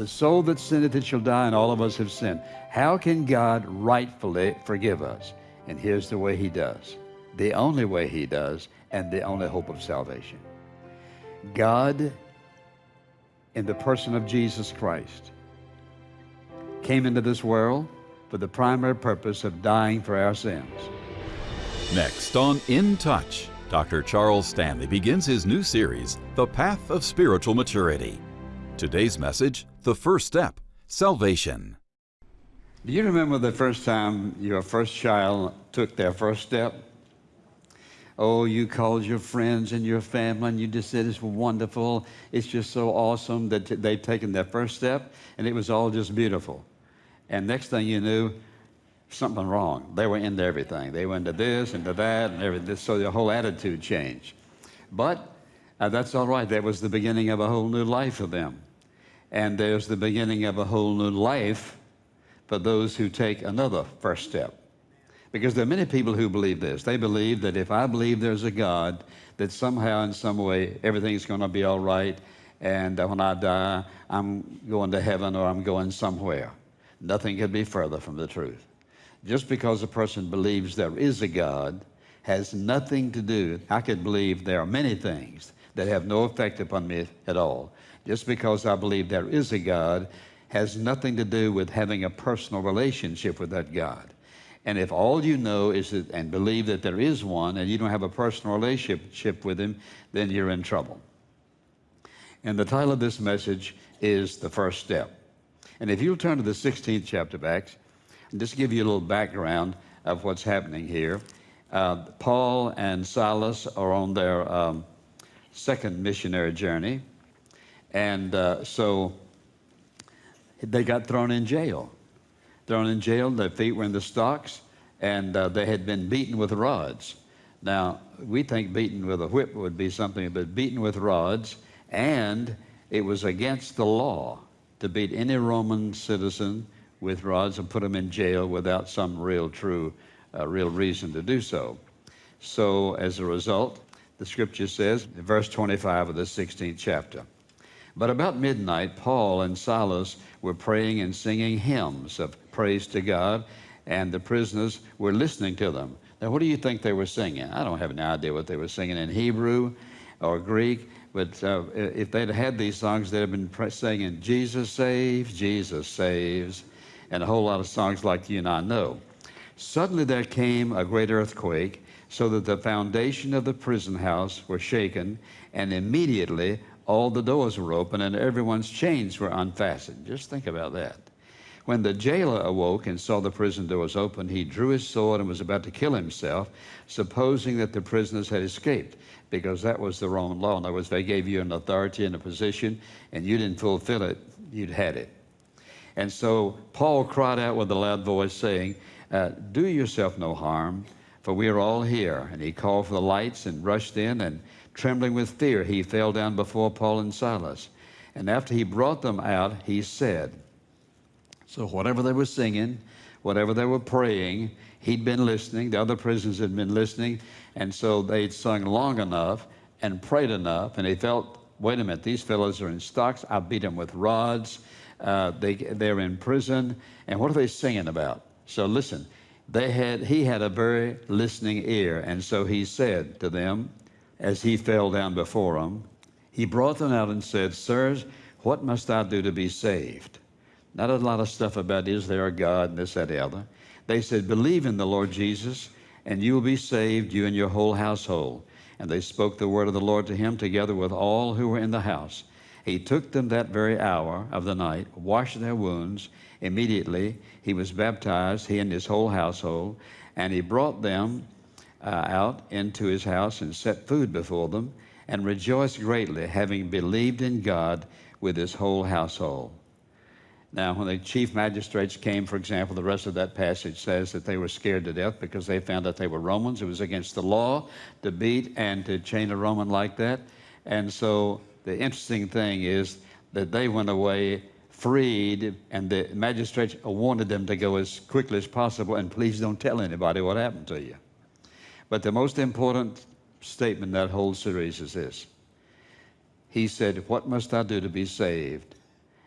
The soul that sinneth, it shall die, and all of us have sinned. How can God rightfully forgive us? And here's the way He does the only way He does, and the only hope of salvation. God, in the person of Jesus Christ, came into this world for the primary purpose of dying for our sins. Next on In Touch, Dr. Charles Stanley begins his new series, The Path of Spiritual Maturity. Today's message The First Step Salvation. Do you remember the first time your first child took their first step? Oh, you called your friends and your family and you just said it's wonderful. It's just so awesome that they've taken their first step and it was all just beautiful. And next thing you knew, something wrong. They were into everything. They went into this, into that, and everything. So the whole attitude changed. But uh, that's all right. That was the beginning of a whole new life for them. And there's the beginning of a whole new life for those who take another first step. Because there are many people who believe this. They believe that if I believe there's a God, that somehow, in some way, everything's going to be all right, and when I die, I'm going to heaven or I'm going somewhere. Nothing could be further from the truth. Just because a person believes there is a God has nothing to do. I could believe there are many things that have no effect upon me at all. Just because I believe there is a God has nothing to do with having a personal relationship with that God. And if all you know is that, and believe that there is one and you don't have a personal relationship with him, then you're in trouble. And the title of this message is The First Step. And if you'll turn to the 16th chapter of Acts, and just give you a little background of what's happening here. Uh, Paul and Silas are on their um, second missionary journey. And uh, so they got thrown in jail thrown in jail. Their feet were in the stocks, and uh, they had been beaten with rods. Now, we think beaten with a whip would be something, but beaten with rods, and it was against the law to beat any Roman citizen with rods and put them in jail without some real, true, uh, real reason to do so. So, as a result, the scripture says, verse 25 of the 16th chapter, but about midnight, Paul and Silas were praying and singing hymns of praise to God, and the prisoners were listening to them. Now, what do you think they were singing? I don't have any idea what they were singing in Hebrew or Greek, but uh, if they'd had these songs, they'd have been singing, Jesus saves, Jesus saves, and a whole lot of songs like you and I know. Suddenly there came a great earthquake, so that the foundation of the prison house were shaken, and immediately all the doors were open and everyone's chains were unfastened. Just think about that. When the jailer awoke and saw the prison doors open, he drew his sword and was about to kill himself, supposing that the prisoners had escaped, because that was the Roman law. In other words, they gave you an authority and a position, and you didn't fulfill it, you'd had it. And so Paul cried out with a loud voice, saying, uh, Do yourself no harm, for we are all here. And he called for the lights and rushed in and Trembling with fear, he fell down before Paul and Silas. And after he brought them out, he said, So whatever they were singing, whatever they were praying, he'd been listening. The other prisoners had been listening. And so they'd sung long enough and prayed enough. And he felt, wait a minute, these fellows are in stocks. I beat them with rods. Uh, they, they're in prison. And what are they singing about? So listen, they had, he had a very listening ear. And so he said to them, as he fell down before them, he brought them out and said, Sirs, what must I do to be saved? Not a lot of stuff about is there a God and this, that, the other. They said, Believe in the Lord Jesus, and you will be saved, you and your whole household. And they spoke the word of the Lord to him together with all who were in the house. He took them that very hour of the night, washed their wounds. Immediately he was baptized, he and his whole household, and he brought them uh, out into his house and set food before them and rejoiced greatly, having believed in God with his whole household. Now, when the chief magistrates came, for example, the rest of that passage says that they were scared to death because they found that they were Romans. It was against the law to beat and to chain a Roman like that. And so the interesting thing is that they went away freed, and the magistrates wanted them to go as quickly as possible, and please don't tell anybody what happened to you. But the most important statement in that whole series is this He said, What must I do to be saved?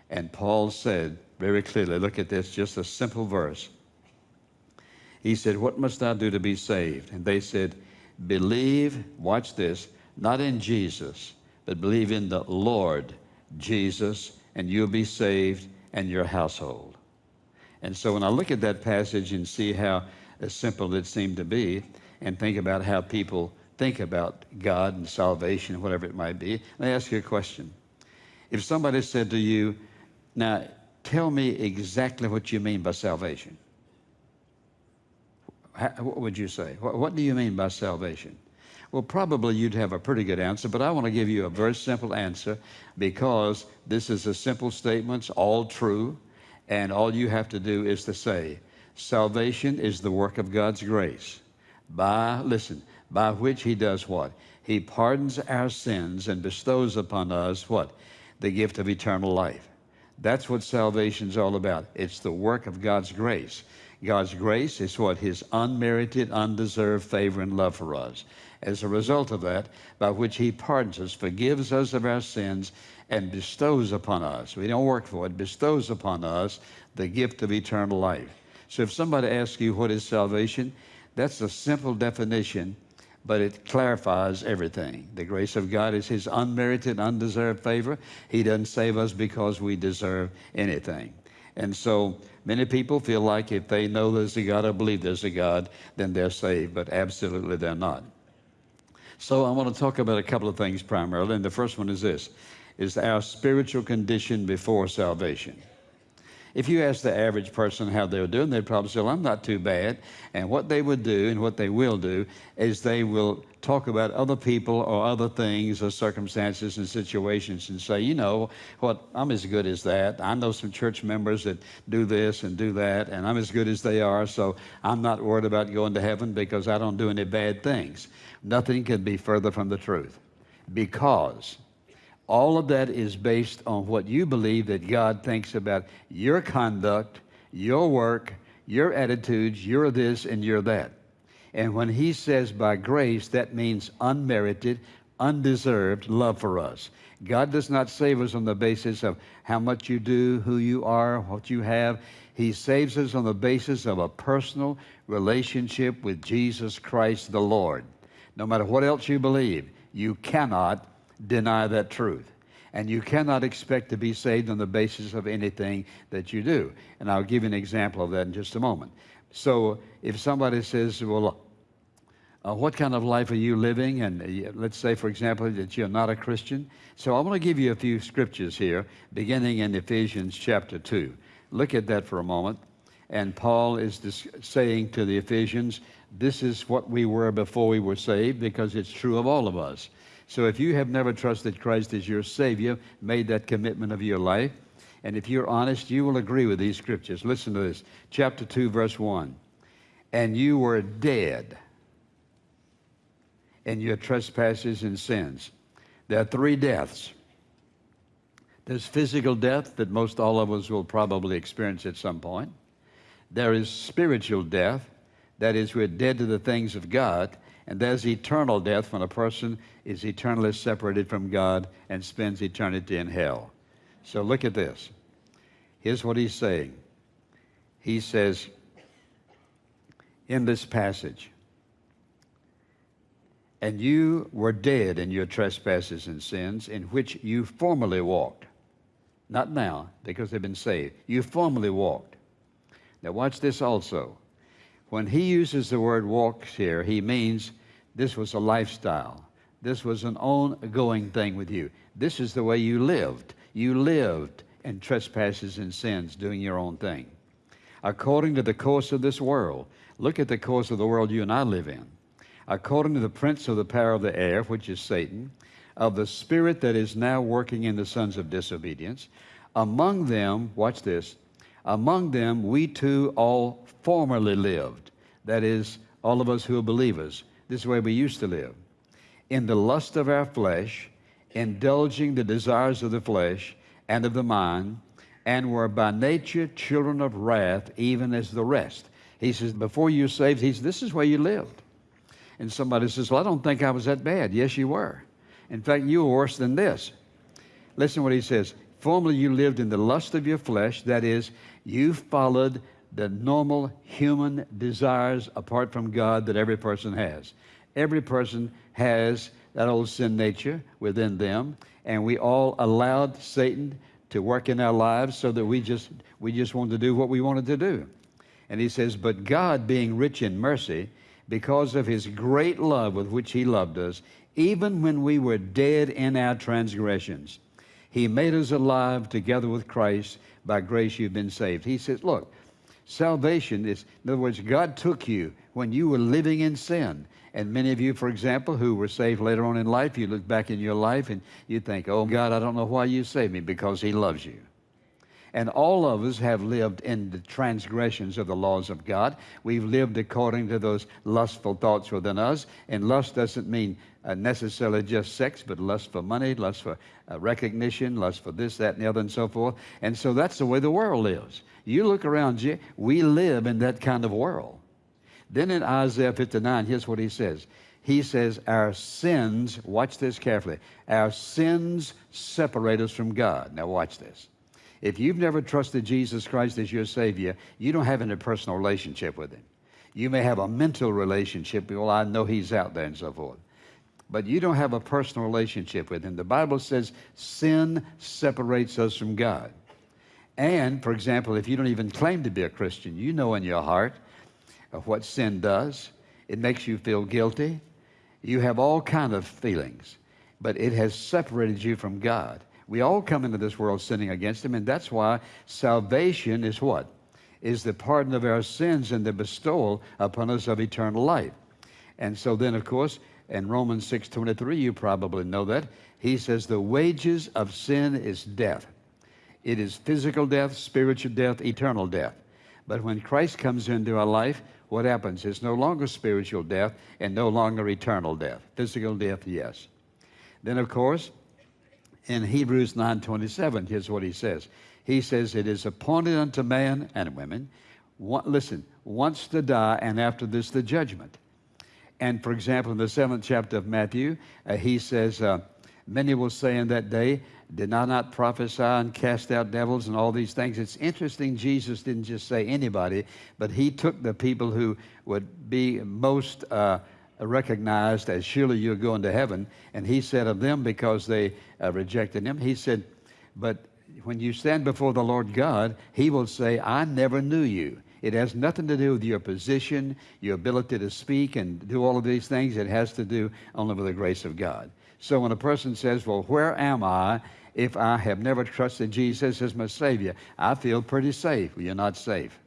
And Paul said very clearly, look at this, just a simple verse. He said, What must I do to be saved? And they said, Believe, watch this, not in Jesus, but believe in the Lord Jesus, and you'll be saved and your household. And so when I look at that passage and see how simple it seemed to be, and think about how people think about God and salvation, whatever it might be, let me ask you a question. If somebody said to you, Now, tell me exactly what you mean by salvation, what would you say? What do you mean by salvation? Well, probably you'd have a pretty good answer, but I want to give you a very simple answer because this is a simple statement, it's all true, and all you have to do is to say, Salvation is the work of God's grace, by, listen, by which He does what? He pardons our sins and bestows upon us what? The gift of eternal life. That's what salvation's all about. It's the work of God's grace. God's grace is what? His unmerited, undeserved favor and love for us. As a result of that, by which He pardons us, forgives us of our sins, and bestows upon us, we don't work for it, bestows upon us the gift of eternal life. So if somebody asks you what is salvation, that's a simple definition, but it clarifies everything. The grace of God is His unmerited, undeserved favor. He doesn't save us because we deserve anything. And so many people feel like if they know there's a God or believe there's a God, then they're saved, but absolutely they're not. So I want to talk about a couple of things primarily, and the first one is this, is our spiritual condition before salvation. If you ask the average person how they're doing, they'd probably say, well, I'm not too bad. And what they would do and what they will do is they will talk about other people or other things or circumstances and situations and say, you know, what, I'm as good as that. I know some church members that do this and do that, and I'm as good as they are, so I'm not worried about going to heaven because I don't do any bad things. Nothing can be further from the truth because all of that is based on what you believe that God thinks about your conduct, your work, your attitudes, you're this and you're that. And when he says by grace, that means unmerited, undeserved love for us. God does not save us on the basis of how much you do, who you are, what you have. He saves us on the basis of a personal relationship with Jesus Christ the Lord. No matter what else you believe, you cannot deny that truth. And you cannot expect to be saved on the basis of anything that you do. And I'll give you an example of that in just a moment. So if somebody says, well, uh, what kind of life are you living? And uh, let's say, for example, that you're not a Christian. So I want to give you a few scriptures here, beginning in Ephesians chapter 2. Look at that for a moment. And Paul is saying to the Ephesians, this is what we were before we were saved, because it's true of all of us. So if you have never trusted Christ as your Savior, made that commitment of your life, and if you're honest, you will agree with these scriptures. Listen to this. Chapter 2, verse 1. And you were dead in your trespasses and sins. There are three deaths. There's physical death that most all of us will probably experience at some point. There is spiritual death, that is, we're dead to the things of God. And there's eternal death when a person is eternally separated from God and spends eternity in hell. So look at this. Here's what he's saying. He says in this passage, and you were dead in your trespasses and sins in which you formerly walked. Not now, because they've been saved. You formerly walked. Now, watch this also. When he uses the word walks here, he means this was a lifestyle. This was an ongoing thing with you. This is the way you lived. You lived in trespasses and sins, doing your own thing. According to the course of this world, look at the course of the world you and I live in. According to the prince of the power of the air, which is Satan, of the spirit that is now working in the sons of disobedience, among them, watch this, among them, we too all formerly lived. That is, all of us who are believers. This is the way we used to live. In the lust of our flesh, indulging the desires of the flesh and of the mind, and were by nature children of wrath, even as the rest. He says, before you were saved, he says, this is where you lived. And somebody says, well, I don't think I was that bad. Yes, you were. In fact, you were worse than this. Listen what he says Formerly you lived in the lust of your flesh, that is, you followed the normal human desires apart from God that every person has. Every person has that old sin nature within them, and we all allowed Satan to work in our lives so that we just we just wanted to do what we wanted to do. And he says, "But God, being rich in mercy, because of his great love with which he loved us, even when we were dead in our transgressions, he made us alive together with Christ. By grace you've been saved." He says, "Look, salvation is in other words, God took you when you were living in sin." And many of you, for example, who were saved later on in life, you look back in your life and you think, oh God, I don't know why you saved me, because He loves you. And all of us have lived in the transgressions of the laws of God. We've lived according to those lustful thoughts within us. And lust doesn't mean uh, necessarily just sex, but lust for money, lust for uh, recognition, lust for this, that, and the other, and so forth. And so that's the way the world lives. You look around you, we live in that kind of world. Then in Isaiah 59, here's what he says. He says, Our sins, watch this carefully, our sins separate us from God. Now, watch this. If you've never trusted Jesus Christ as your Savior, you don't have any personal relationship with Him. You may have a mental relationship, well, I know He's out there and so forth. But you don't have a personal relationship with Him. The Bible says sin separates us from God. And, for example, if you don't even claim to be a Christian, you know in your heart what sin does. It makes you feel guilty. You have all kind of feelings, but it has separated you from God. We all come into this world sinning against Him, and that's why salvation is what? Is the pardon of our sins and the bestowal upon us of eternal life. And so then, of course, in Romans 6.23, you probably know that, he says, the wages of sin is death. It is physical death, spiritual death, eternal death. But when Christ comes into our life, what happens? It's no longer spiritual death and no longer eternal death. Physical death, yes. Then, of course, in Hebrews 9.27, here's what he says. He says, it is appointed unto man and women, one, listen, once to die, and after this the judgment. And for example, in the seventh chapter of Matthew, uh, he says, uh, Many will say in that day, Did I not prophesy and cast out devils and all these things? It's interesting, Jesus didn't just say anybody, but he took the people who would be most uh, recognized as surely you're going to heaven, and he said of them because they uh, rejected him, he said, But when you stand before the Lord God, he will say, I never knew you. It has nothing to do with your position, your ability to speak and do all of these things. It has to do only with the grace of God. So when a person says, Well, where am I if I have never trusted Jesus as my Savior? I feel pretty safe. Well, you're not safe.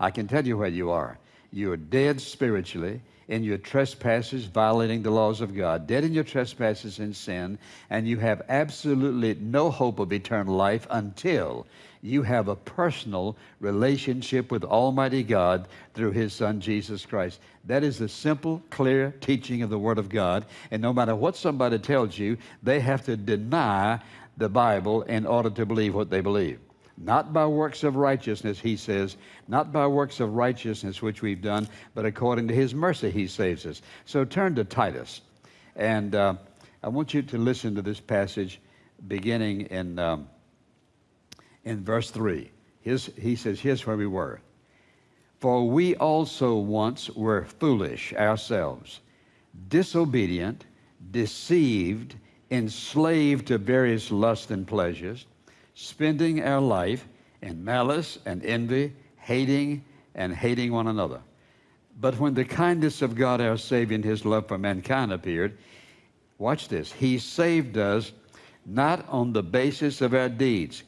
I can tell you where you are. You're dead spiritually in your trespasses, violating the laws of God, dead in your trespasses and sin, and you have absolutely no hope of eternal life until you have a personal relationship with Almighty God through His Son, Jesus Christ. That is the simple, clear teaching of the Word of God. And no matter what somebody tells you, they have to deny the Bible in order to believe what they believe. Not by works of righteousness, he says, not by works of righteousness which we've done, but according to his mercy he saves us. So turn to Titus. And uh, I want you to listen to this passage beginning in, um, in verse 3. His, he says, Here's where we were. For we also once were foolish ourselves, disobedient, deceived, enslaved to various lusts and pleasures spending our life in malice and envy, hating and hating one another. But when the kindness of God our Savior and his love for mankind appeared, watch this, he saved us not on the basis of our deeds,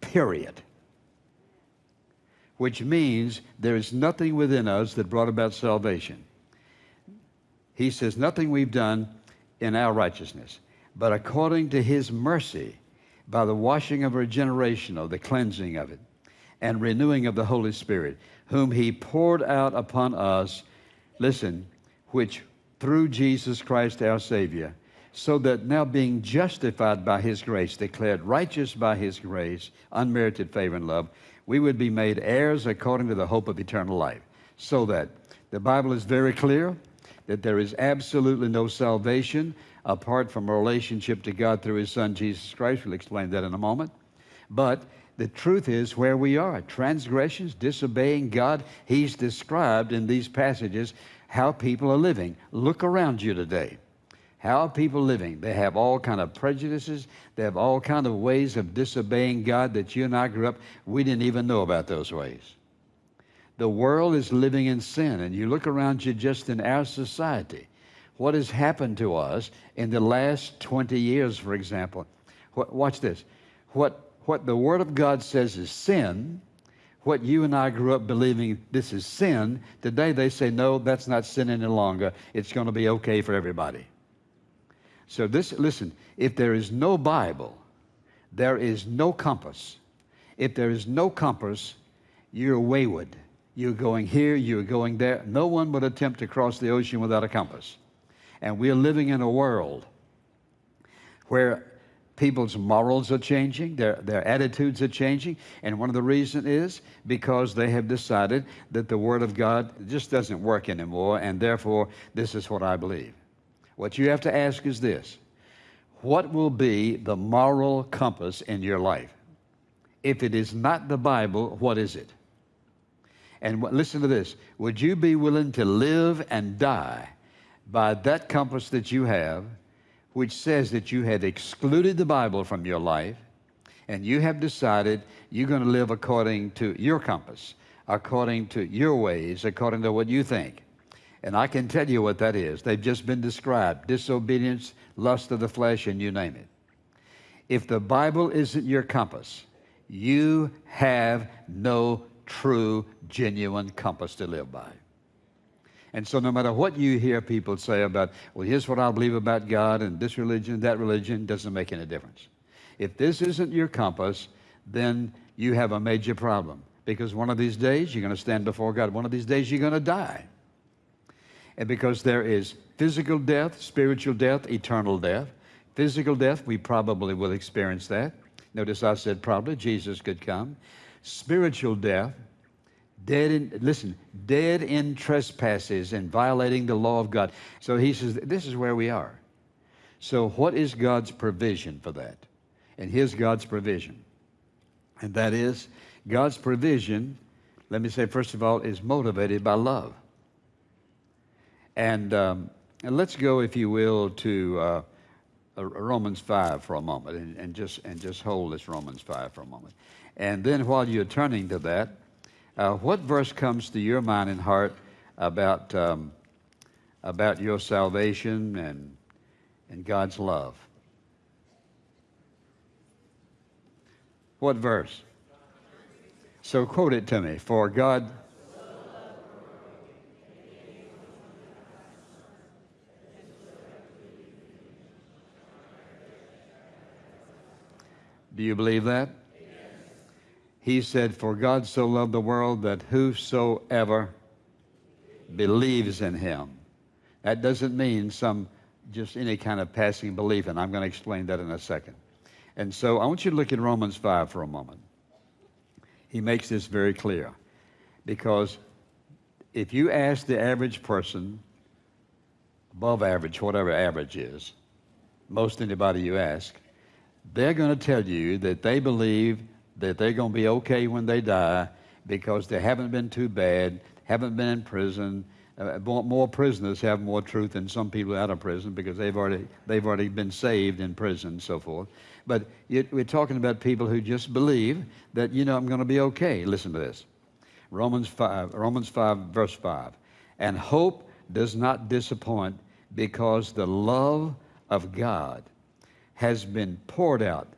period. Which means there is nothing within us that brought about salvation. He says, nothing we've done in our righteousness, but according to his mercy, by the washing of regeneration, of the cleansing of it, and renewing of the Holy Spirit, whom he poured out upon us, listen, which through Jesus Christ our Savior, so that now being justified by his grace, declared righteous by his grace, unmerited favor and love, we would be made heirs according to the hope of eternal life. So that the Bible is very clear that there is absolutely no salvation apart from a relationship to God through His Son Jesus Christ. We'll explain that in a moment. But the truth is where we are transgressions, disobeying God. He's described in these passages how people are living. Look around you today. How are people living? They have all kind of prejudices. They have all kind of ways of disobeying God that you and I grew up. We didn't even know about those ways. The world is living in sin, and you look around you just in our society. What has happened to us in the last 20 years, for example? Watch this. What, what the Word of God says is sin, what you and I grew up believing this is sin, today they say, no, that's not sin any longer. It's going to be okay for everybody. So, this, listen, if there is no Bible, there is no compass. If there is no compass, you're wayward. You're going here, you're going there. No one would attempt to cross the ocean without a compass. And we're living in a world where people's morals are changing, their, their attitudes are changing. And one of the reasons is because they have decided that the Word of God just doesn't work anymore, and therefore, this is what I believe. What you have to ask is this What will be the moral compass in your life? If it is not the Bible, what is it? And listen to this Would you be willing to live and die by that compass that you have, which says that you have excluded the Bible from your life, and you have decided you're going to live according to your compass, according to your ways, according to what you think? And I can tell you what that is. They've just been described disobedience, lust of the flesh, and you name it. If the Bible isn't your compass, you have no true, genuine compass to live by. And so, no matter what you hear people say about, well, here's what I believe about God and this religion, that religion, doesn't make any difference. If this isn't your compass, then you have a major problem. Because one of these days you're going to stand before God. One of these days you're going to die. And because there is physical death, spiritual death, eternal death. Physical death, we probably will experience that. Notice I said probably, Jesus could come spiritual death, dead in, listen, dead in trespasses and violating the law of God. So he says, this is where we are. So, what is God's provision for that? And here's God's provision. And that is, God's provision, let me say, first of all, is motivated by love. And, um, and let's go, if you will, to uh, Romans 5 for a moment and, and, just, and just hold this Romans 5 for a moment. And then while you're turning to that, uh, what verse comes to your mind and heart about, um, about your salvation and, and God's love? What verse? So quote it to me. For God. Do you believe that? He said, For God so loved the world that whosoever believes in him. That doesn't mean some just any kind of passing belief, and I'm going to explain that in a second. And so I want you to look at Romans 5 for a moment. He makes this very clear. Because if you ask the average person, above average, whatever average is, most anybody you ask, they're going to tell you that they believe that they're going to be okay when they die because they haven't been too bad, haven't been in prison. Uh, more prisoners have more truth than some people out of prison because they've already they've already been saved in prison and so forth. But it, we're talking about people who just believe that you know I'm going to be okay. Listen to this, Romans five, Romans five, verse five, and hope does not disappoint because the love of God has been poured out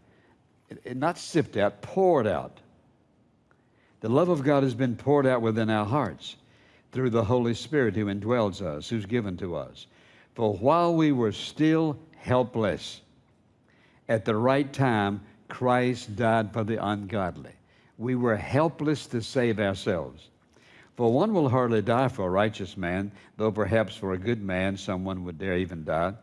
not sipped out, poured out. The love of God has been poured out within our hearts through the Holy Spirit who indwells us, who's given to us. For while we were still helpless, at the right time, Christ died for the ungodly. We were helpless to save ourselves. For one will hardly die for a righteous man, though perhaps for a good man someone would dare even die.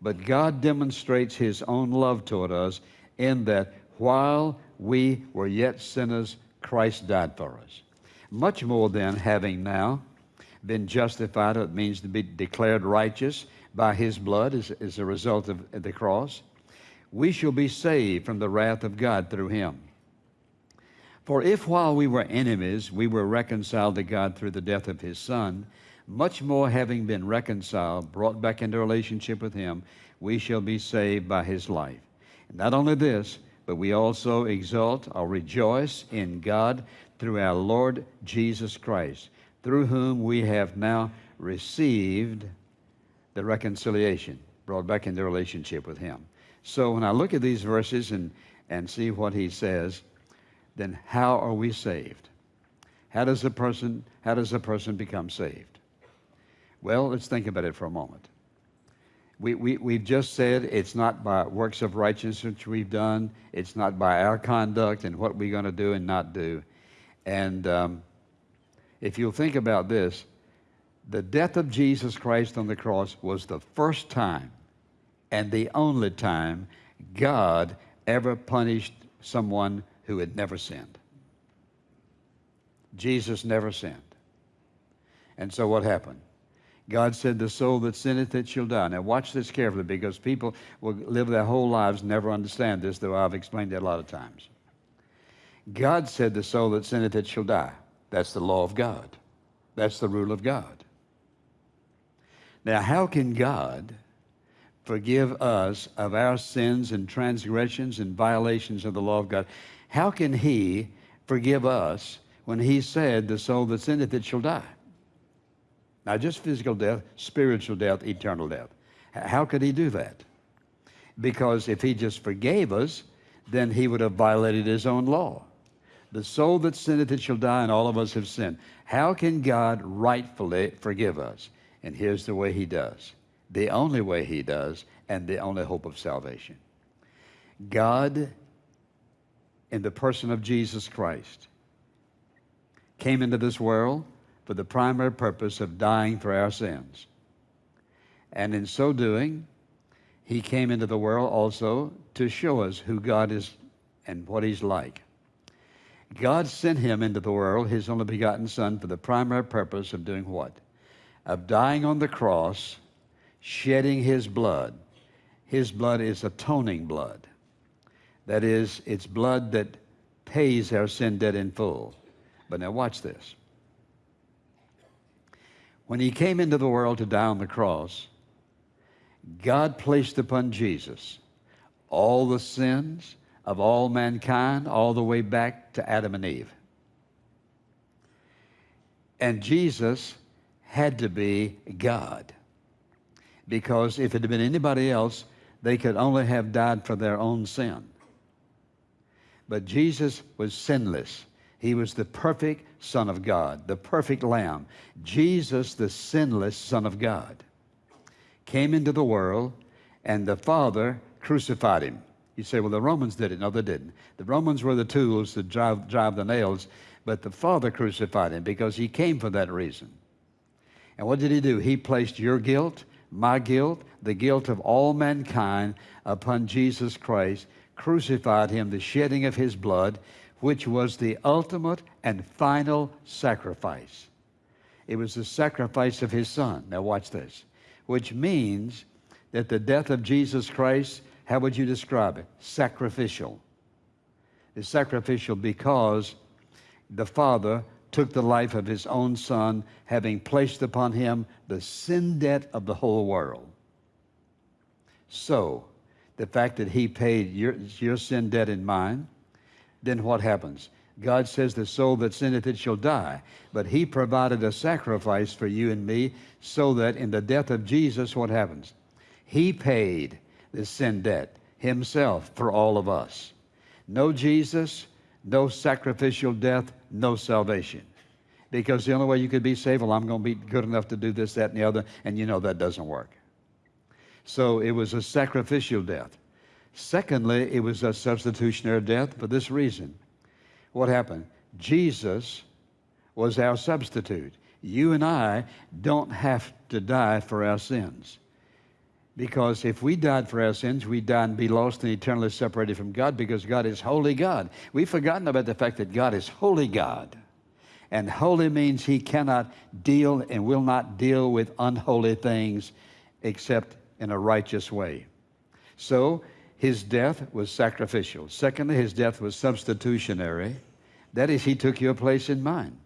But God demonstrates his own love toward us in that while we were yet sinners, Christ died for us. Much more than having now been justified, it means to be declared righteous by his blood as, as a result of the cross, we shall be saved from the wrath of God through him. For if while we were enemies, we were reconciled to God through the death of his Son, much more having been reconciled, brought back into relationship with him, we shall be saved by his life. Not only this, but we also exult or rejoice in God through our Lord Jesus Christ, through whom we have now received the reconciliation, brought back into relationship with him. So when I look at these verses and, and see what he says, then how are we saved? How does a person how does a person become saved? Well, let's think about it for a moment. We, we, we've just said it's not by works of righteousness we've done, it's not by our conduct and what we're going to do and not do. And um, if you'll think about this, the death of Jesus Christ on the cross was the first time and the only time God ever punished someone who had never sinned. Jesus never sinned. And so what happened? God said, The soul that sinneth, it shall die. Now, watch this carefully because people will live their whole lives never understand this, though I've explained it a lot of times. God said, The soul that sinneth, it shall die. That's the law of God, that's the rule of God. Now, how can God forgive us of our sins and transgressions and violations of the law of God? How can He forgive us when He said, The soul that sinneth, it shall die? Not just physical death, spiritual death, eternal death. How could he do that? Because if he just forgave us, then he would have violated his own law. The soul that sinneth, it shall die, and all of us have sinned. How can God rightfully forgive us? And here's the way he does the only way he does, and the only hope of salvation. God, in the person of Jesus Christ, came into this world for the primary purpose of dying for our sins. And in so doing, he came into the world also to show us who God is and what he's like. God sent him into the world, his only begotten Son, for the primary purpose of doing what? Of dying on the cross, shedding his blood. His blood is atoning blood. That is, it's blood that pays our sin debt in full. But now watch this. When he came into the world to die on the cross, God placed upon Jesus all the sins of all mankind, all the way back to Adam and Eve. And Jesus had to be God. Because if it had been anybody else, they could only have died for their own sin. But Jesus was sinless. He was the perfect Son of God, the perfect Lamb. Jesus, the sinless Son of God, came into the world and the Father crucified him. You say, well, the Romans did it. No, they didn't. The Romans were the tools to drive, drive the nails, but the Father crucified him because he came for that reason. And what did he do? He placed your guilt, my guilt, the guilt of all mankind upon Jesus Christ, crucified him, the shedding of his blood, which was the ultimate and final sacrifice. It was the sacrifice of his son. Now, watch this, which means that the death of Jesus Christ, how would you describe it? Sacrificial. It's sacrificial because the Father took the life of his own son, having placed upon him the sin debt of the whole world. So, the fact that he paid your, your sin debt and mine, then what happens? God says, The soul that sinneth, it shall die. But He provided a sacrifice for you and me so that in the death of Jesus, what happens? He paid the sin debt Himself for all of us. No Jesus, no sacrificial death, no salvation. Because the only way you could be saved, well, I'm going to be good enough to do this, that, and the other, and you know that doesn't work. So it was a sacrificial death. Secondly, it was a substitutionary death for this reason. What happened? Jesus was our substitute. You and I don't have to die for our sins. Because if we died for our sins, we'd die and be lost and eternally separated from God because God is holy God. We've forgotten about the fact that God is holy God. And holy means he cannot deal and will not deal with unholy things except in a righteous way. So his death was sacrificial. Secondly, his death was substitutionary. That is, he took your place in mine.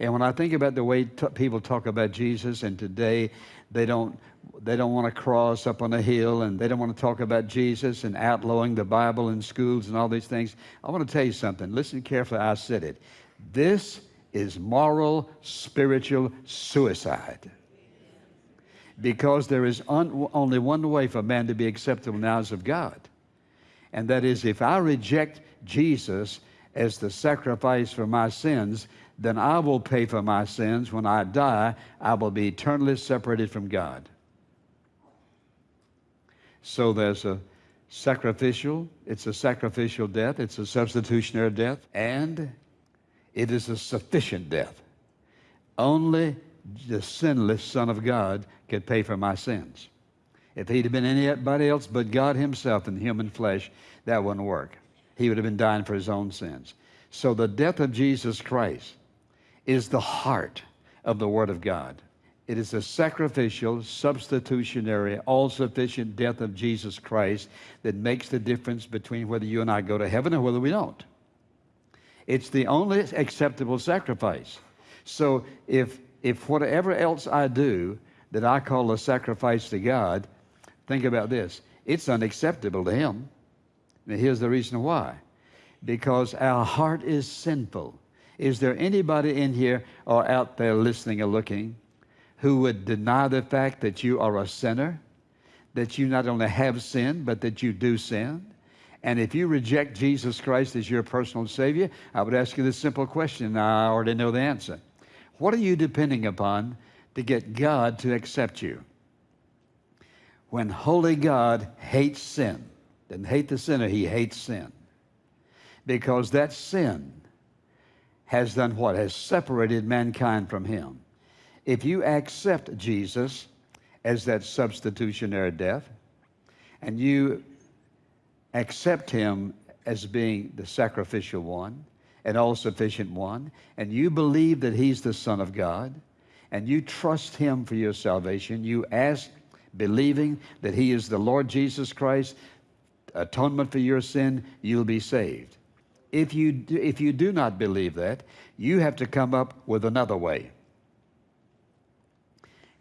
And when I think about the way t- people talk about Jesus, and today they don't, they don't want to cross up on a hill and they don't want to talk about Jesus and outlawing the Bible in schools and all these things, I want to tell you something. Listen carefully, I said it. This is moral, spiritual suicide. Because there is un- only one way for man to be acceptable in the eyes of God. And that is if I reject Jesus as the sacrifice for my sins, then I will pay for my sins. When I die, I will be eternally separated from God. So there's a sacrificial, it's a sacrificial death, it's a substitutionary death, and it is a sufficient death. Only the sinless Son of God could pay for my sins. If he'd have been anybody else but God Himself in human flesh, that wouldn't work. He would have been dying for his own sins. So the death of Jesus Christ is the heart of the Word of God. It is a sacrificial, substitutionary, all sufficient death of Jesus Christ that makes the difference between whether you and I go to heaven or whether we don't. It's the only acceptable sacrifice. So if, if whatever else I do that I call a sacrifice to God, think about this it's unacceptable to Him. And here's the reason why because our heart is sinful. Is there anybody in here or out there listening or looking who would deny the fact that you are a sinner? That you not only have sinned, but that you do sin? And if you reject Jesus Christ as your personal Savior, I would ask you this simple question. I already know the answer. What are you depending upon to get God to accept you? When holy God hates sin, doesn't hate the sinner, he hates sin. Because that sin has done what? Has separated mankind from him. If you accept Jesus as that substitutionary death, and you accept him as being the sacrificial one and all sufficient one, and you believe that he's the Son of God, and you trust him for your salvation, you ask, believing that he is the Lord Jesus Christ, atonement for your sin, you'll be saved. If you, do, if you do not believe that, you have to come up with another way.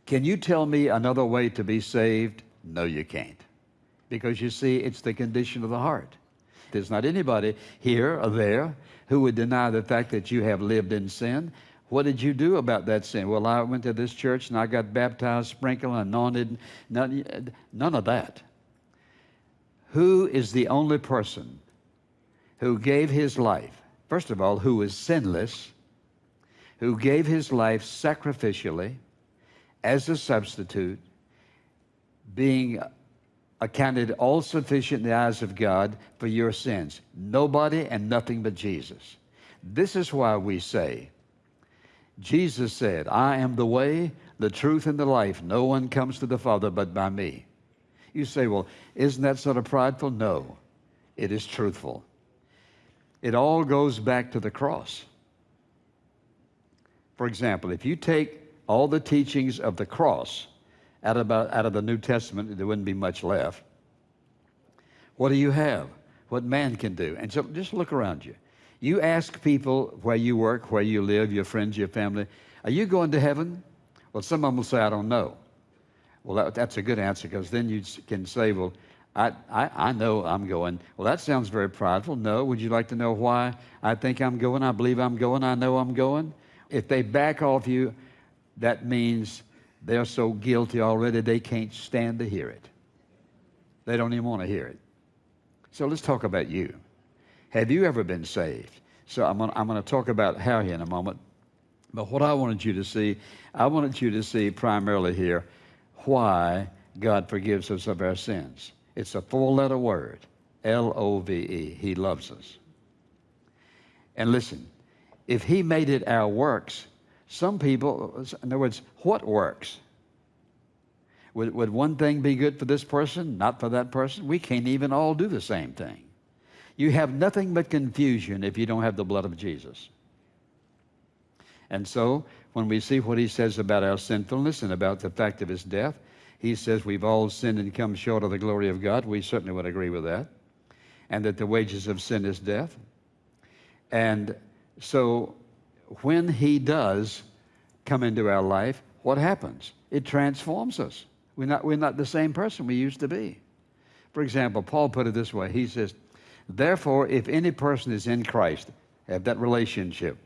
Can you tell me another way to be saved? No, you can't. Because you see, it's the condition of the heart. There's not anybody here or there who would deny the fact that you have lived in sin. What did you do about that sin? Well, I went to this church and I got baptized, sprinkled, anointed. None, none of that. Who is the only person who gave his life, first of all, who was sinless, who gave his life sacrificially as a substitute, being accounted all sufficient in the eyes of God for your sins? Nobody and nothing but Jesus. This is why we say, Jesus said, I am the way, the truth, and the life. No one comes to the Father but by me. You say, well, isn't that sort of prideful? No, it is truthful. It all goes back to the cross. For example, if you take all the teachings of the cross out of, out of the New Testament, there wouldn't be much left. What do you have? What man can do? And so just look around you. You ask people where you work, where you live, your friends, your family, are you going to heaven? Well, some of them will say, I don't know. Well, that, that's a good answer because then you can say, well, I, I, I, know I'm going. Well, that sounds very prideful. No. Would you like to know why I think I'm going? I believe I'm going. I know I'm going. If they back off you, that means they're so guilty already they can't stand to hear it. They don't even want to hear it. So let's talk about you. Have you ever been saved? So I'm going, to talk about how here in a moment. But what I wanted you to see, I wanted you to see primarily here why God forgives us of our sins. It's a four letter word L O V E. He loves us. And listen, if He made it our works, some people, in other words, what works? Would, would one thing be good for this person, not for that person? We can't even all do the same thing. You have nothing but confusion if you don't have the blood of Jesus. And so, when we see what he says about our sinfulness and about the fact of his death, he says we've all sinned and come short of the glory of God. We certainly would agree with that. And that the wages of sin is death. And so, when he does come into our life, what happens? It transforms us. We're not, we're not the same person we used to be. For example, Paul put it this way He says, Therefore, if any person is in Christ, have that relationship.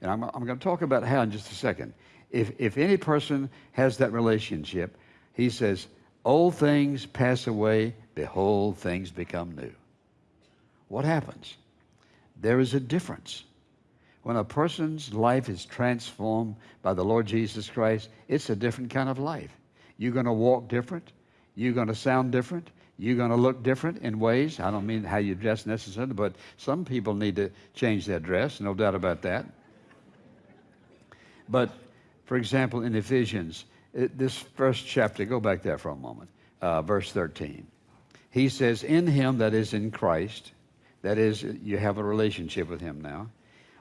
And I'm, I'm going to talk about how in just a second. If, if any person has that relationship, he says, Old things pass away, behold, things become new. What happens? There is a difference. When a person's life is transformed by the Lord Jesus Christ, it's a different kind of life. You're going to walk different. You're going to sound different. You're going to look different in ways. I don't mean how you dress necessarily, but some people need to change their dress, no doubt about that. But, for example, in Ephesians, it, this first chapter, go back there for a moment, uh, verse 13. He says, In him that is in Christ, that is, you have a relationship with him now,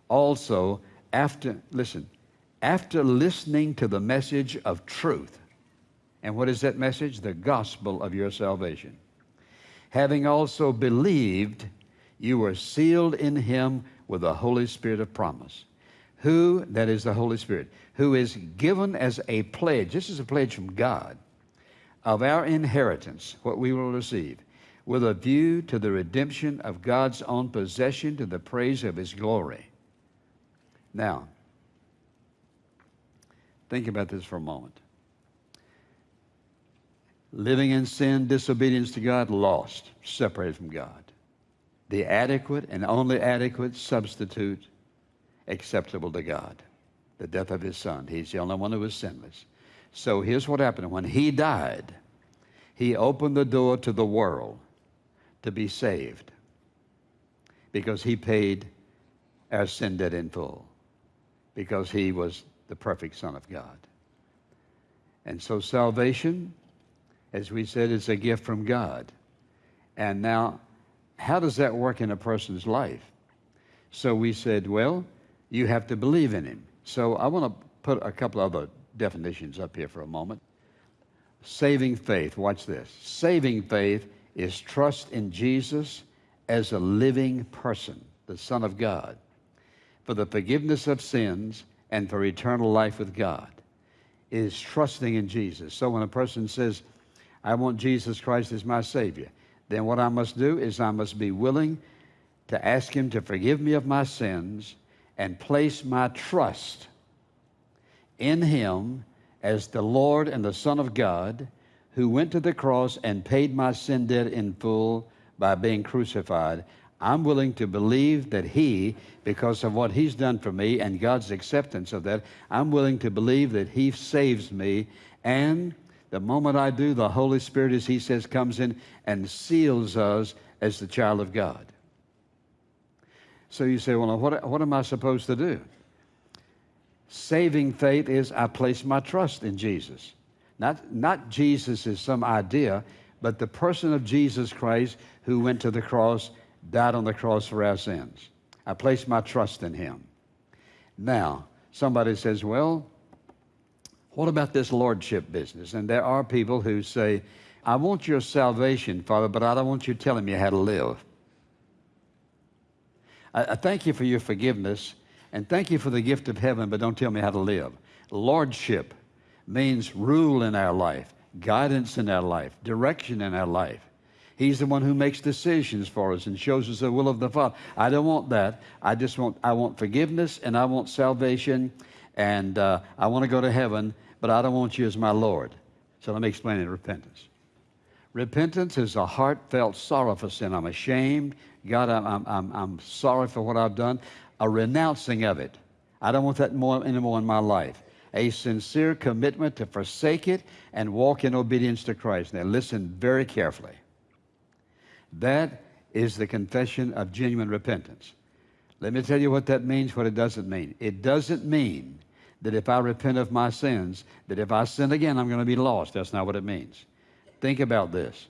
also after, listen, after listening to the message of truth, and what is that message? The gospel of your salvation. Having also believed, you were sealed in him with the Holy Spirit of promise. Who, that is the Holy Spirit, who is given as a pledge, this is a pledge from God, of our inheritance, what we will receive, with a view to the redemption of God's own possession to the praise of his glory. Now, think about this for a moment. Living in sin, disobedience to God, lost, separated from God. The adequate and only adequate substitute acceptable to God the death of his son. He's the only one who was sinless. So here's what happened when he died, he opened the door to the world to be saved because he paid our sin debt in full because he was the perfect Son of God. And so salvation, as we said, it's a gift from God. And now, how does that work in a person's life? So we said, well, you have to believe in him. So I want to put a couple other definitions up here for a moment. Saving faith, watch this. Saving faith is trust in Jesus as a living person, the Son of God for the forgiveness of sins and for eternal life with God is trusting in Jesus. So when a person says, I want Jesus Christ as my Savior, then what I must do is I must be willing to ask Him to forgive me of my sins and place my trust in Him as the Lord and the Son of God who went to the cross and paid my sin debt in full by being crucified. I'm willing to believe that He, because of what He's done for me and God's acceptance of that, I'm willing to believe that He saves me. And the moment I do, the Holy Spirit, as He says, comes in and seals us as the child of God. So you say, well, what, what am I supposed to do? Saving faith is I place my trust in Jesus. Not, not Jesus is some idea, but the person of Jesus Christ who went to the cross died on the cross for our sins. I place my trust in him. Now, somebody says, well, what about this lordship business? And there are people who say, I want your salvation, Father, but I don't want you telling me how to live. I, I thank you for your forgiveness and thank you for the gift of heaven, but don't tell me how to live. Lordship means rule in our life, guidance in our life, direction in our life. He's the one who makes decisions for us and shows us the will of the Father. I don't want that. I just want I want forgiveness and I want salvation, and uh, I want to go to heaven, but I don't want you as my Lord. So let me explain it. Repentance. Repentance is a heartfelt sorrow for sin. I'm ashamed. God, I'm, I'm, I'm sorry for what I've done. A renouncing of it. I don't want that more anymore in my life. A sincere commitment to forsake it and walk in obedience to Christ. Now, listen very carefully. That is the confession of genuine repentance. Let me tell you what that means, what it doesn't mean. It doesn't mean that if I repent of my sins, that if I sin again, I'm going to be lost. That's not what it means. Think about this.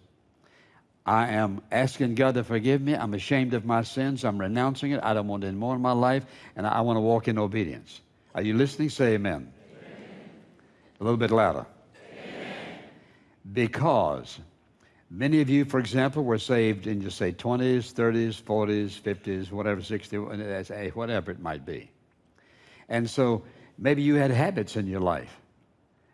I am asking God to forgive me. I'm ashamed of my sins. I'm renouncing it. I don't want any more in my life, and I want to walk in obedience. Are you listening? Say amen. amen. A little bit louder. Amen. Because many of you, for example, were saved in, just say, 20s, 30s, 40s, 50s, whatever, 60s, whatever it might be. And so maybe you had habits in your life.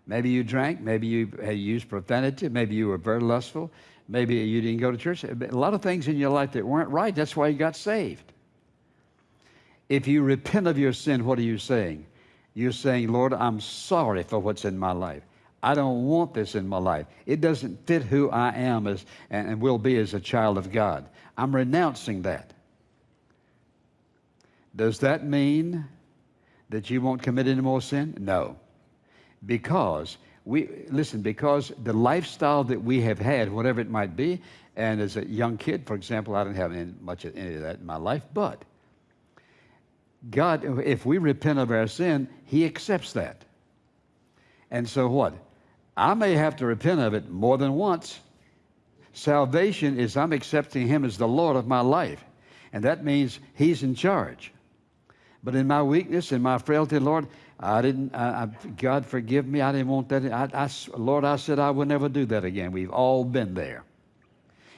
Maybe you drank, maybe you had used profanity, maybe you were very lustful, maybe you didn't go to church. A lot of things in your life that weren't right. That's why you got saved. If you repent of your sin, what are you saying? You're saying, Lord, I'm sorry for what's in my life. I don't want this in my life. It doesn't fit who I am as, and will be as a child of God. I'm renouncing that. Does that mean that you won't commit any more sin? No. Because we, listen, because the lifestyle that we have had, whatever it might be, and as a young kid, for example, I didn't have any, much of any of that in my life, but God, if we repent of our sin, He accepts that. And so what? I may have to repent of it more than once. Salvation is I'm accepting Him as the Lord of my life. And that means He's in charge. But in my weakness, in my frailty, Lord, I didn't, I, I, God forgive me, I didn't want that. I, Lord, I said I would never do that again. We've all been there.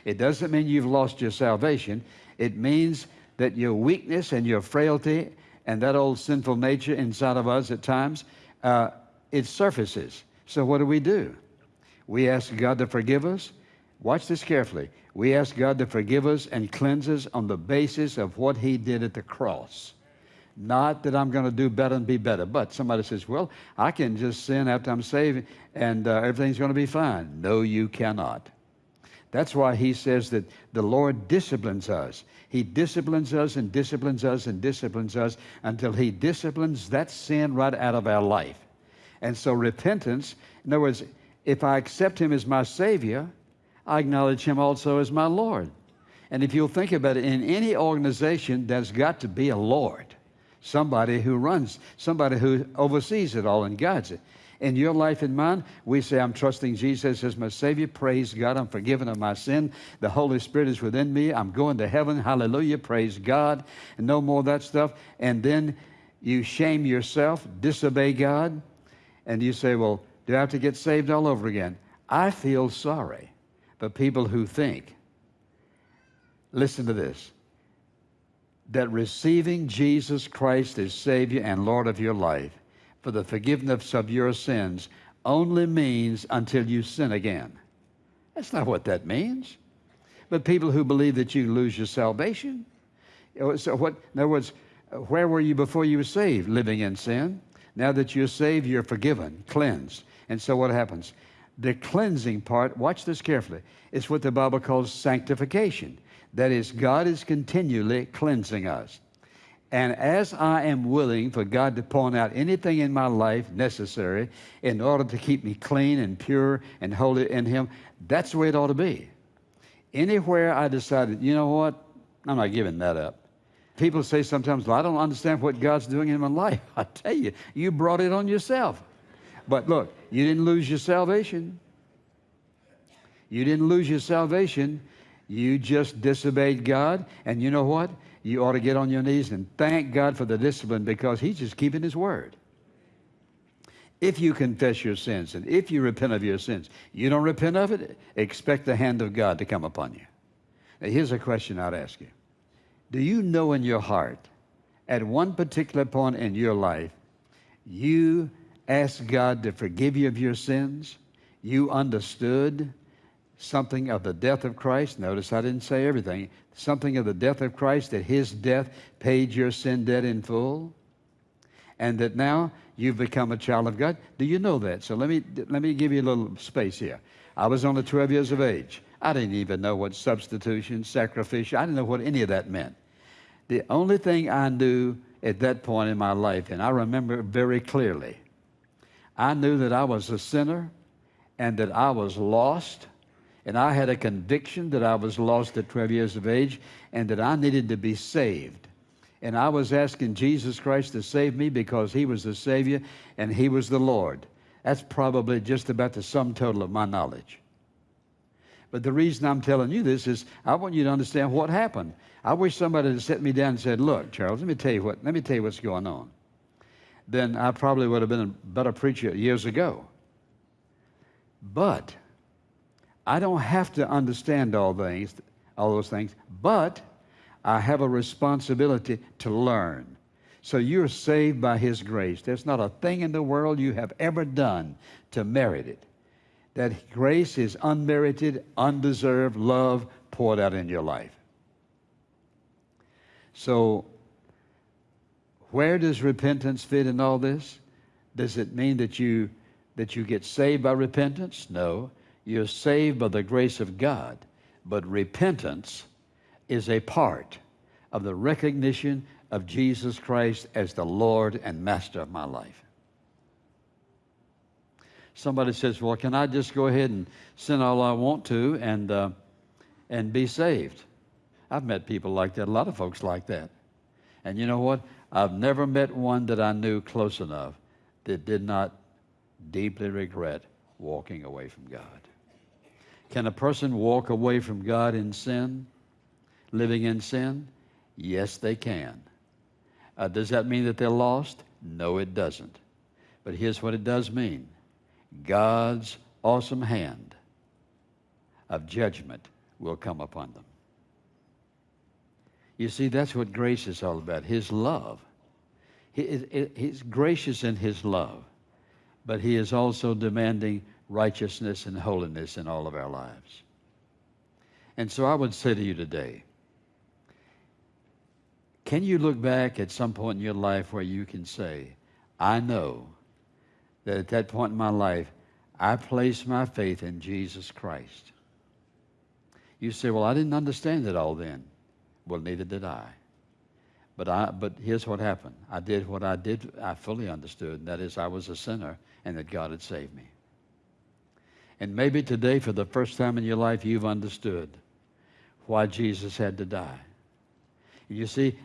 It doesn't mean you've lost your salvation. It means that your weakness and your frailty and that old sinful nature inside of us at times, uh, it surfaces. So what do we do? We ask God to forgive us. Watch this carefully. We ask God to forgive us and cleanse us on the basis of what He did at the cross. Not that I'm going to do better and be better. But somebody says, well, I can just sin after I'm saved and uh, everything's going to be fine. No, you cannot. That's why he says that the Lord disciplines us. He disciplines us and disciplines us and disciplines us until he disciplines that sin right out of our life. And so repentance, in other words, if I accept him as my Savior, I acknowledge him also as my Lord. And if you'll think about it, in any organization, there's got to be a Lord, somebody who runs, somebody who oversees it all and guides it in your life and mine, we say, I'm trusting Jesus as my Savior. Praise God. I'm forgiven of my sin. The Holy Spirit is within me. I'm going to heaven. Hallelujah. Praise God. And no more of that stuff. And then you shame yourself, disobey God, and you say, Well, do I have to get saved all over again? I feel sorry for people who think, listen to this, that receiving Jesus Christ as Savior and Lord of your life for the forgiveness of your sins only means until you sin again. That's not what that means. But people who believe that you lose your salvation. So what, in other words, where were you before you were saved? Living in sin. Now that you're saved, you're forgiven, cleansed. And so what happens? The cleansing part, watch this carefully, is what the Bible calls sanctification. That is, God is continually cleansing us. And as I am willing for God to point out anything in my life necessary in order to keep me clean and pure and holy in Him, that's the way it ought to be. Anywhere I decided, you know what, I'm not giving that up. People say sometimes, well, I don't understand what God's doing in my life. I tell you, you brought it on yourself. But look, you didn't lose your salvation. You didn't lose your salvation. You just disobeyed God. And you know what? you ought to get on your knees and thank God for the discipline because He's just keeping His word. If you confess your sins and if you repent of your sins, you don't repent of it, expect the hand of God to come upon you. Now, here's a question I'd ask you Do you know in your heart, at one particular point in your life, you asked God to forgive you of your sins? You understood something of the death of Christ. Notice I didn't say everything. Something of the death of Christ, that his death paid your sin debt in full. And that now you've become a child of God. Do you know that? So let me, let me give you a little space here. I was only 12 years of age. I didn't even know what substitution, sacrificial, I didn't know what any of that meant. The only thing I knew at that point in my life, and I remember very clearly, I knew that I was a sinner and that I was lost and I had a conviction that I was lost at 12 years of age and that I needed to be saved. And I was asking Jesus Christ to save me because He was the Savior and He was the Lord. That's probably just about the sum total of my knowledge. But the reason I'm telling you this is I want you to understand what happened. I wish somebody had set me down and said, Look, Charles, let me tell you what, let me tell you what's going on. then I probably would have been a better preacher years ago. But I don't have to understand all things, all those things, but I have a responsibility to learn. So you're saved by His grace. There's not a thing in the world you have ever done to merit it. That grace is unmerited, undeserved love poured out in your life. So, where does repentance fit in all this? Does it mean that you that you get saved by repentance? No. You're saved by the grace of God. But repentance is a part of the recognition of Jesus Christ as the Lord and Master of my life. Somebody says, Well, can I just go ahead and sin all I want to and, uh, and be saved? I've met people like that, a lot of folks like that. And you know what? I've never met one that I knew close enough that did not deeply regret walking away from God. Can a person walk away from God in sin, living in sin? Yes, they can. Uh, does that mean that they're lost? No, it doesn't. But here's what it does mean God's awesome hand of judgment will come upon them. You see, that's what grace is all about His love. He, he's gracious in His love, but He is also demanding righteousness and holiness in all of our lives. And so I would say to you today can you look back at some point in your life where you can say, I know that at that point in my life, I placed my faith in Jesus Christ? You say, Well, I didn't understand it all then. Well, neither did I. But, I, but here's what happened. I did what I did, I fully understood, and that is I was a sinner and that God had saved me. And maybe today, for the first time in your life, you've understood why Jesus had to die. You see,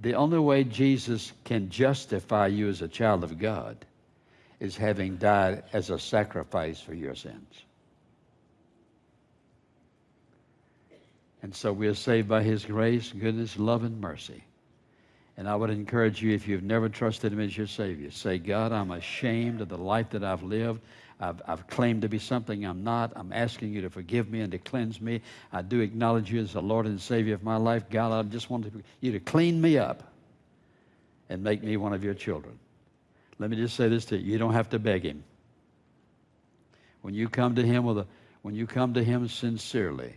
the only way Jesus can justify you as a child of God is having died as a sacrifice for your sins. And so we are saved by His grace, goodness, love, and mercy. And I would encourage you, if you've never trusted Him as your Savior, say, God, I'm ashamed of the life that I've lived. I've, I've, claimed to be something I'm not. I'm asking you to forgive me and to cleanse me. I do acknowledge you as the Lord and Savior of my life. God, I just want you to clean me up and make me one of your children. Let me just say this to you. You don't have to beg him. When you come to him with a, when you come to him sincerely,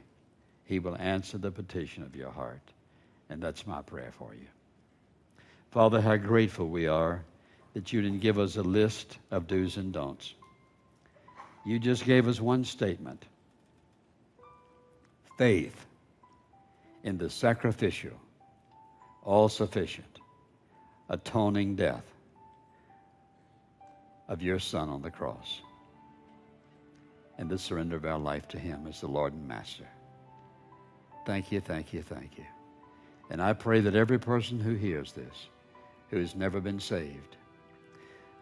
he will answer the petition of your heart. And that's my prayer for you. Father, how grateful we are that you didn't give us a list of do's and don'ts. You just gave us one statement faith in the sacrificial, all sufficient, atoning death of your Son on the cross and the surrender of our life to Him as the Lord and Master. Thank you, thank you, thank you. And I pray that every person who hears this, who has never been saved,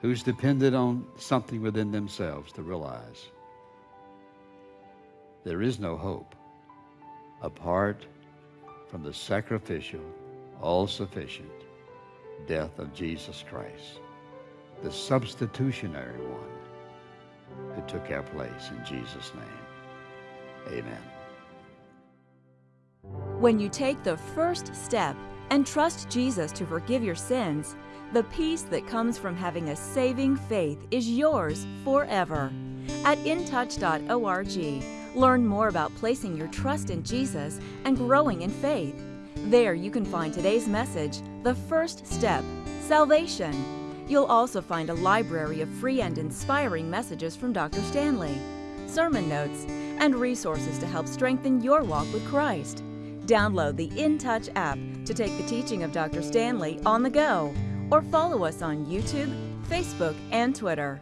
who's depended on something within themselves to realize there is no hope apart from the sacrificial, all sufficient death of Jesus Christ, the substitutionary one who took our place in Jesus' name. Amen. When you take the first step and trust Jesus to forgive your sins, the peace that comes from having a saving faith is yours forever. At intouch.org, learn more about placing your trust in Jesus and growing in faith. There you can find today's message, The First Step Salvation. You'll also find a library of free and inspiring messages from Dr. Stanley, sermon notes, and resources to help strengthen your walk with Christ. Download the InTouch app to take the teaching of Dr. Stanley on the go or follow us on YouTube, Facebook, and Twitter.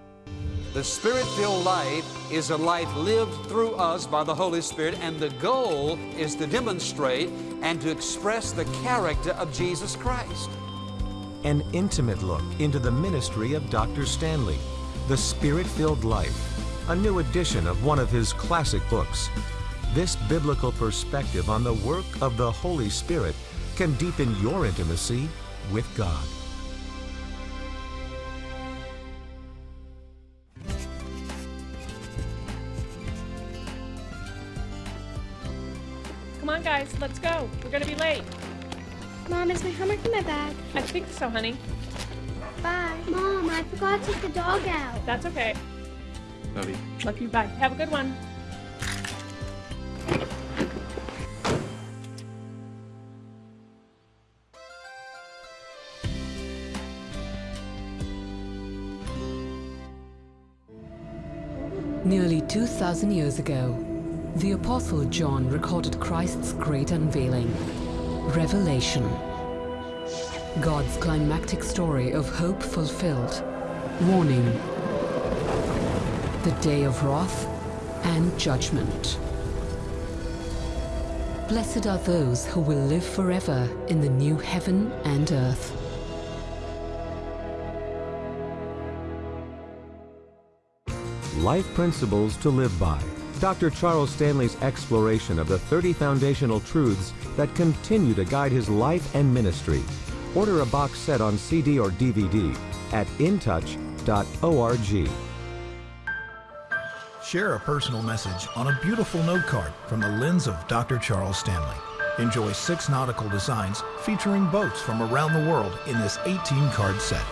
The Spirit filled life is a life lived through us by the Holy Spirit, and the goal is to demonstrate and to express the character of Jesus Christ. An intimate look into the ministry of Dr. Stanley, The Spirit Filled Life, a new edition of one of his classic books. This biblical perspective on the work of the Holy Spirit can deepen your intimacy with God. On, guys, let's go. We're gonna be late. Mom, is my homework in my bag? I think so, honey. Bye. Mom, I forgot to take the dog out. That's okay. Love you. Love you. Bye. Have a good one. Nearly 2,000 years ago, the Apostle John recorded Christ's great unveiling, Revelation. God's climactic story of hope fulfilled, warning, the day of wrath and judgment. Blessed are those who will live forever in the new heaven and earth. Life Principles to Live By. Dr. Charles Stanley's exploration of the 30 foundational truths that continue to guide his life and ministry. Order a box set on CD or DVD at intouch.org. Share a personal message on a beautiful note card from the lens of Dr. Charles Stanley. Enjoy six nautical designs featuring boats from around the world in this 18 card set.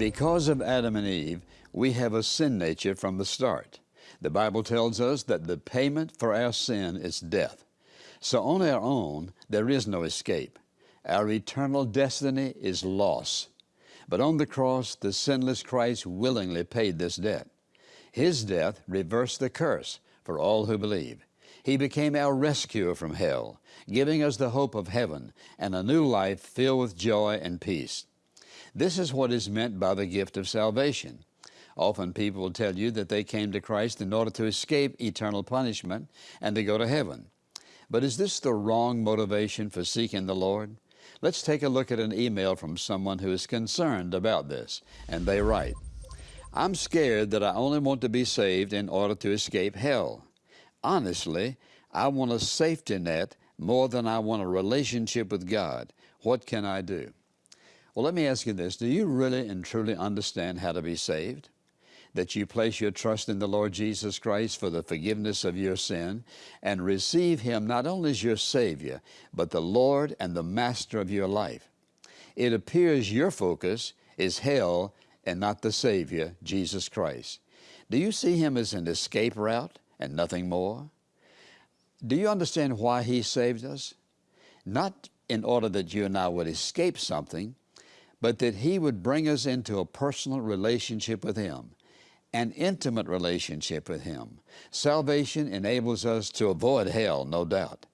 Because of Adam and Eve, we have a sin nature from the start. The Bible tells us that the payment for our sin is death. So on our own, there is no escape. Our eternal destiny is loss. But on the cross, the sinless Christ willingly paid this debt. His death reversed the curse for all who believe. He became our rescuer from hell, giving us the hope of heaven and a new life filled with joy and peace. This is what is meant by the gift of salvation. Often people will tell you that they came to Christ in order to escape eternal punishment and to go to heaven. But is this the wrong motivation for seeking the Lord? Let's take a look at an email from someone who is concerned about this. And they write, I'm scared that I only want to be saved in order to escape hell. Honestly, I want a safety net more than I want a relationship with God. What can I do? Well, let me ask you this. Do you really and truly understand how to be saved? That you place your trust in the Lord Jesus Christ for the forgiveness of your sin and receive Him not only as your Savior, but the Lord and the Master of your life. It appears your focus is hell and not the Savior, Jesus Christ. Do you see Him as an escape route and nothing more? Do you understand why He saved us? Not in order that you and I would escape something, but that He would bring us into a personal relationship with Him, an intimate relationship with Him. Salvation enables us to avoid hell, no doubt.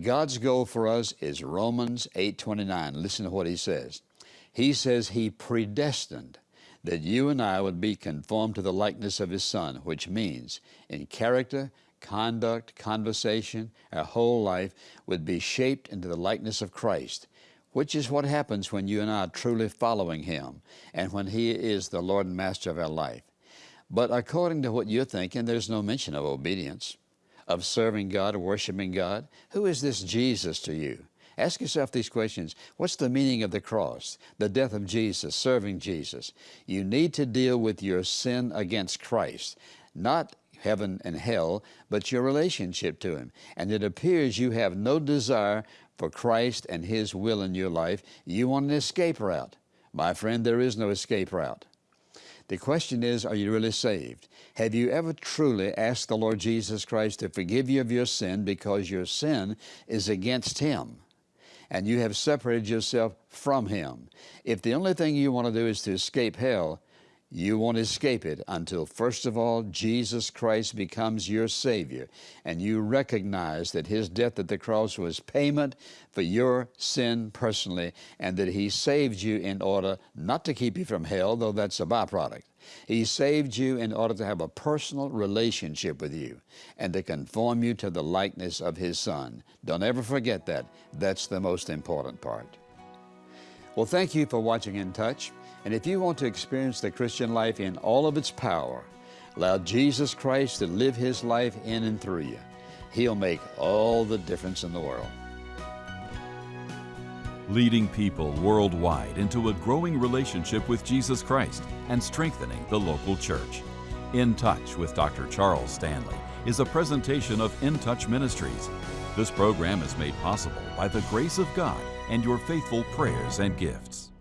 God's goal for us is Romans 8:29. Listen to what he says. He says he predestined that you and I would be conformed to the likeness of his son, which means in character, conduct, conversation, our whole life would be shaped into the likeness of Christ which is what happens when you and I are truly following Him and when He is the Lord and Master of our life. But according to what you're thinking, there's no mention of obedience, of serving God, or worshiping God. Who is this Jesus to you? Ask yourself these questions. What's the meaning of the cross, the death of Jesus, serving Jesus? You need to deal with your sin against Christ, not heaven and hell, but your relationship to Him. And it appears you have no desire for Christ and His will in your life. You want an escape route. My friend, there is no escape route. The question is, are you really saved? Have you ever truly asked the Lord Jesus Christ to forgive you of your sin because your sin is against Him? and you have separated yourself from Him. If the only thing you want to do is to escape hell, you won't escape it until, first of all, Jesus Christ becomes your Savior and you recognize that His death at the cross was payment for your sin personally and that He saved you in order not to keep you from hell, though that's a byproduct. He saved you in order to have a personal relationship with you and to conform you to the likeness of His Son. Don't ever forget that. That's the most important part. Well, thank you for watching In Touch. And if you want to experience the Christian life in all of its power, allow Jesus Christ to live His life in and through you. He'll make all the difference in the world. Leading people worldwide into a growing relationship with Jesus Christ and strengthening the local church. In Touch with Dr. Charles Stanley is a presentation of In Touch Ministries. This program is made possible by the grace of God and your faithful prayers and gifts.